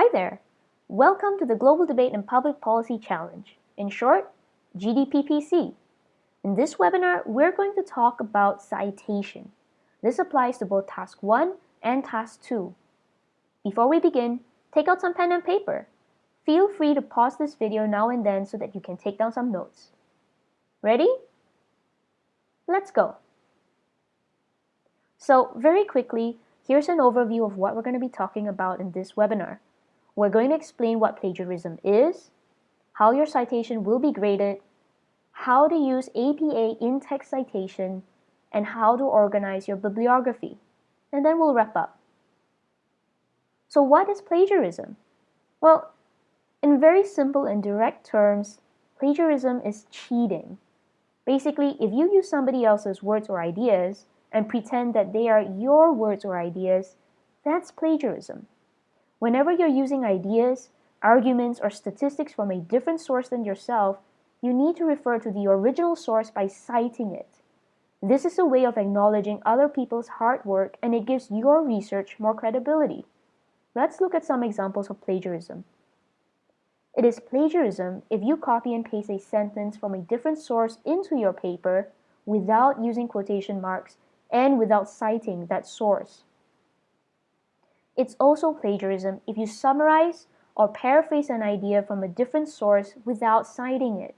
Hi there! Welcome to the Global Debate and Public Policy Challenge, in short, GDPPC. In this webinar, we're going to talk about citation. This applies to both Task 1 and Task 2. Before we begin, take out some pen and paper. Feel free to pause this video now and then so that you can take down some notes. Ready? Let's go. So very quickly, here's an overview of what we're going to be talking about in this webinar. We're going to explain what plagiarism is, how your citation will be graded, how to use APA in-text citation, and how to organize your bibliography. And then we'll wrap up. So what is plagiarism? Well, in very simple and direct terms, plagiarism is cheating. Basically, if you use somebody else's words or ideas and pretend that they are your words or ideas, that's plagiarism. Whenever you're using ideas, arguments, or statistics from a different source than yourself, you need to refer to the original source by citing it. This is a way of acknowledging other people's hard work and it gives your research more credibility. Let's look at some examples of plagiarism. It is plagiarism if you copy and paste a sentence from a different source into your paper without using quotation marks and without citing that source. It's also plagiarism if you summarize or paraphrase an idea from a different source without citing it.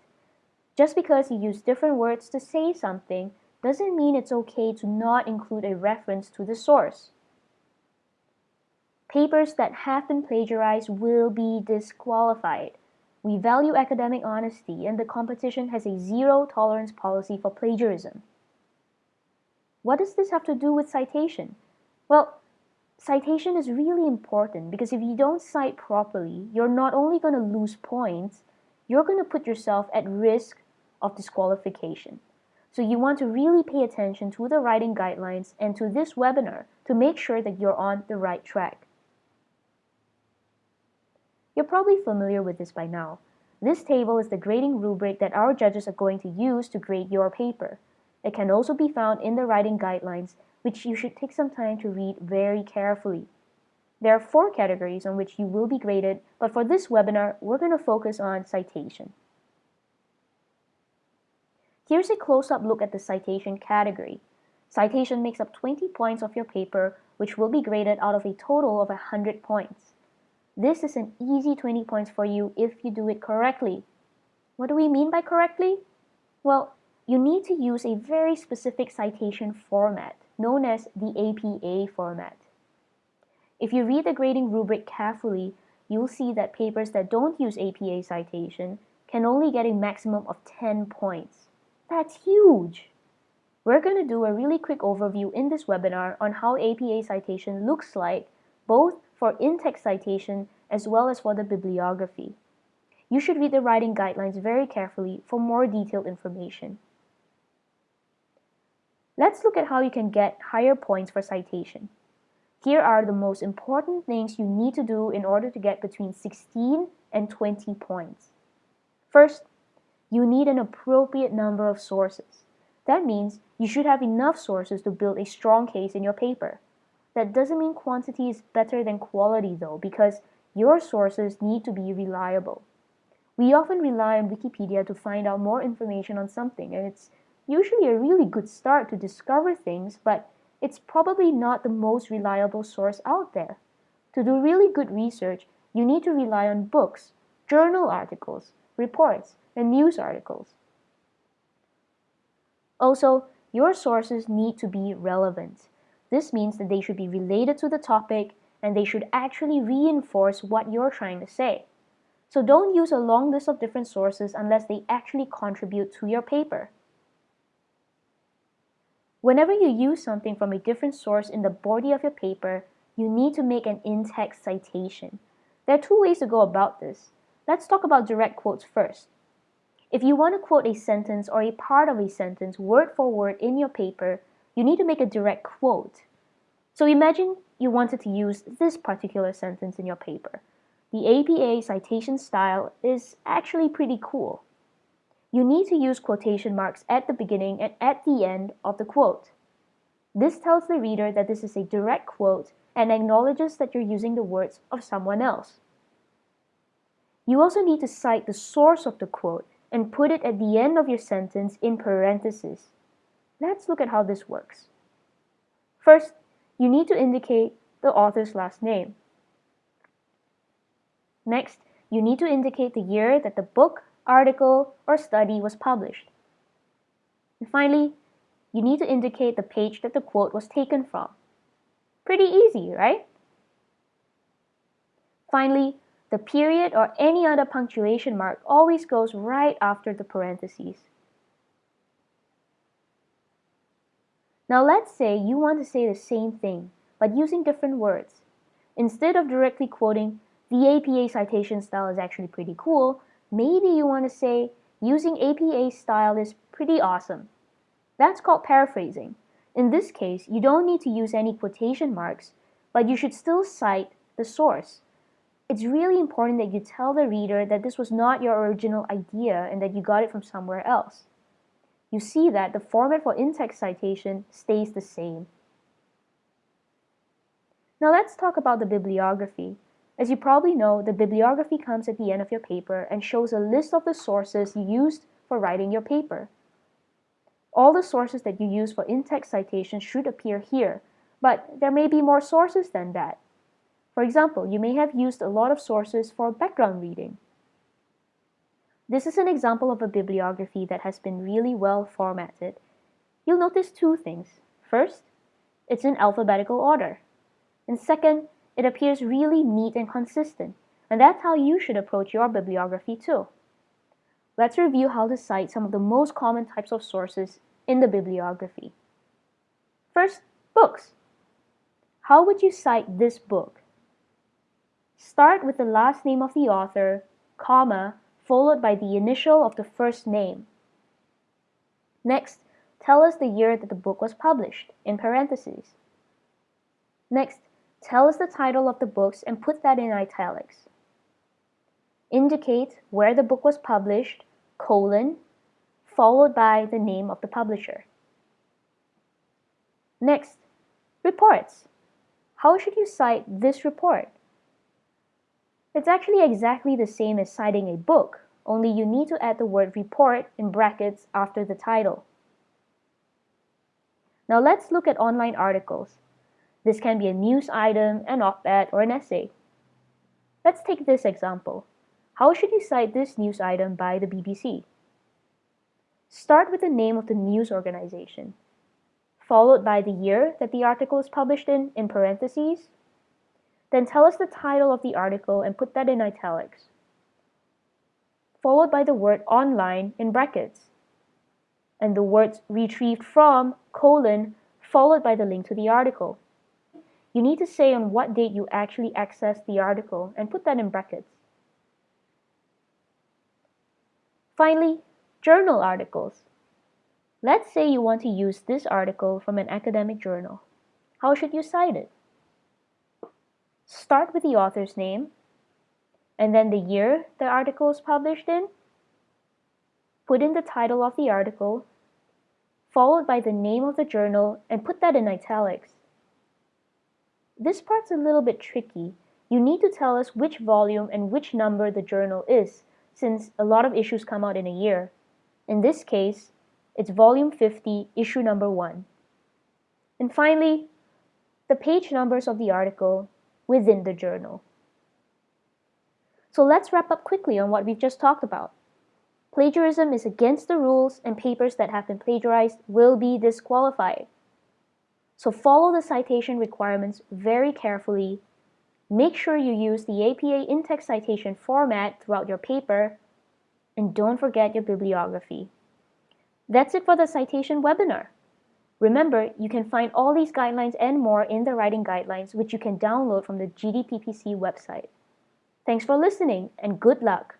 Just because you use different words to say something doesn't mean it's okay to not include a reference to the source. Papers that have been plagiarized will be disqualified. We value academic honesty and the competition has a zero tolerance policy for plagiarism. What does this have to do with citation? Well, citation is really important because if you don't cite properly, you're not only going to lose points, you're going to put yourself at risk of disqualification. So you want to really pay attention to the writing guidelines and to this webinar to make sure that you're on the right track. You're probably familiar with this by now. This table is the grading rubric that our judges are going to use to grade your paper. It can also be found in the writing guidelines, which you should take some time to read very carefully. There are four categories on which you will be graded, but for this webinar, we're going to focus on citation. Here's a close-up look at the citation category. Citation makes up 20 points of your paper, which will be graded out of a total of 100 points. This is an easy 20 points for you if you do it correctly. What do we mean by correctly? Well, you need to use a very specific citation format, known as the APA format. If you read the grading rubric carefully, you'll see that papers that don't use APA citation can only get a maximum of 10 points. That's huge! We're going to do a really quick overview in this webinar on how APA citation looks like, both for in-text citation as well as for the bibliography. You should read the writing guidelines very carefully for more detailed information. Let's look at how you can get higher points for citation. Here are the most important things you need to do in order to get between 16 and 20 points. First, you need an appropriate number of sources. That means you should have enough sources to build a strong case in your paper. That doesn't mean quantity is better than quality though, because your sources need to be reliable. We often rely on Wikipedia to find out more information on something, and it's usually a really good start to discover things, but it's probably not the most reliable source out there. To do really good research, you need to rely on books, journal articles, reports, and news articles. Also, your sources need to be relevant. This means that they should be related to the topic and they should actually reinforce what you're trying to say. So don't use a long list of different sources unless they actually contribute to your paper. Whenever you use something from a different source in the body of your paper, you need to make an in-text citation. There are two ways to go about this. Let's talk about direct quotes first. If you want to quote a sentence or a part of a sentence word for word in your paper, you need to make a direct quote. So imagine you wanted to use this particular sentence in your paper. The APA citation style is actually pretty cool. You need to use quotation marks at the beginning and at the end of the quote. This tells the reader that this is a direct quote and acknowledges that you're using the words of someone else. You also need to cite the source of the quote and put it at the end of your sentence in parentheses. Let's look at how this works. First, you need to indicate the author's last name. Next, you need to indicate the year that the book, article, or study was published. And finally, you need to indicate the page that the quote was taken from. Pretty easy, right? Finally, the period or any other punctuation mark always goes right after the parentheses. Now let's say you want to say the same thing, but using different words. Instead of directly quoting, the APA citation style is actually pretty cool, maybe you want to say, using APA style is pretty awesome. That's called paraphrasing. In this case, you don't need to use any quotation marks, but you should still cite the source. It's really important that you tell the reader that this was not your original idea and that you got it from somewhere else you see that the format for in-text citation stays the same. Now let's talk about the bibliography. As you probably know, the bibliography comes at the end of your paper and shows a list of the sources you used for writing your paper. All the sources that you use for in-text citation should appear here, but there may be more sources than that. For example, you may have used a lot of sources for background reading. This is an example of a bibliography that has been really well formatted. You'll notice two things. First, it's in alphabetical order. And second, it appears really neat and consistent. And that's how you should approach your bibliography too. Let's review how to cite some of the most common types of sources in the bibliography. First, books. How would you cite this book? Start with the last name of the author, comma, followed by the initial of the first name. Next, tell us the year that the book was published, in parentheses. Next, tell us the title of the books and put that in italics. Indicate where the book was published, colon, followed by the name of the publisher. Next, reports. How should you cite this report? It's actually exactly the same as citing a book, only you need to add the word report in brackets after the title. Now let's look at online articles. This can be a news item, an op-ed, or an essay. Let's take this example. How should you cite this news item by the BBC? Start with the name of the news organization, followed by the year that the article is published in, in parentheses, then tell us the title of the article and put that in italics, followed by the word online in brackets, and the words retrieved from, colon, followed by the link to the article. You need to say on what date you actually accessed the article and put that in brackets. Finally, journal articles. Let's say you want to use this article from an academic journal. How should you cite it? start with the author's name, and then the year the article is published in, put in the title of the article, followed by the name of the journal, and put that in italics. This part's a little bit tricky. You need to tell us which volume and which number the journal is, since a lot of issues come out in a year. In this case, it's volume 50, issue number 1. And finally, the page numbers of the article within the journal. So let's wrap up quickly on what we've just talked about. Plagiarism is against the rules and papers that have been plagiarized will be disqualified. So follow the citation requirements very carefully. Make sure you use the APA in-text citation format throughout your paper, and don't forget your bibliography. That's it for the citation webinar. Remember, you can find all these guidelines and more in the writing guidelines, which you can download from the GDPPC website. Thanks for listening and good luck!